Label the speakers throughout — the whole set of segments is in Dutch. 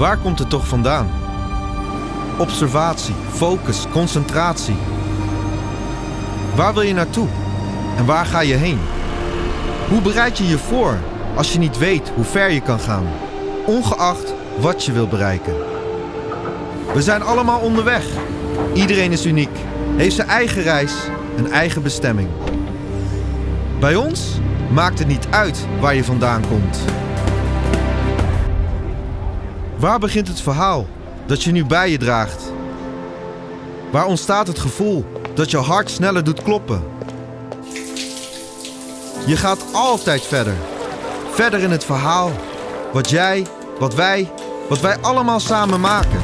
Speaker 1: Waar komt het toch vandaan? Observatie, focus, concentratie. Waar wil je naartoe? En waar ga je heen? Hoe bereid je je voor als je niet weet hoe ver je kan gaan, ongeacht wat je wil bereiken? We zijn allemaal onderweg. Iedereen is uniek, heeft zijn eigen reis, een eigen bestemming. Bij ons maakt het niet uit waar je vandaan komt. Waar begint het verhaal dat je nu bij je draagt? Waar ontstaat het gevoel dat je hart sneller doet kloppen? Je gaat altijd verder. Verder in het verhaal. Wat jij, wat wij, wat wij allemaal samen maken.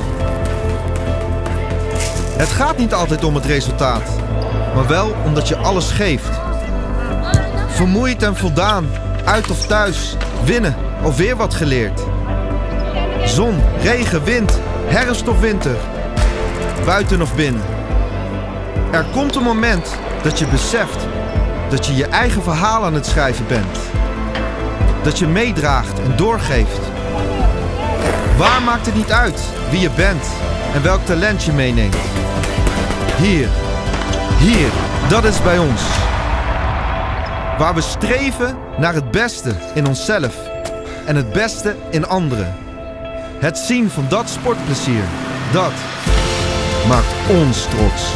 Speaker 1: Het gaat niet altijd om het resultaat, maar wel omdat je alles geeft. Vermoeid en voldaan, uit of thuis, winnen of weer wat geleerd. Zon, regen, wind, herfst of winter, buiten of binnen. Er komt een moment dat je beseft dat je je eigen verhaal aan het schrijven bent. Dat je meedraagt en doorgeeft. Waar maakt het niet uit wie je bent en welk talent je meeneemt? Hier, hier, dat is bij ons. Waar we streven naar het beste in onszelf en het beste in anderen. Het zien van dat sportplezier, dat maakt ons trots.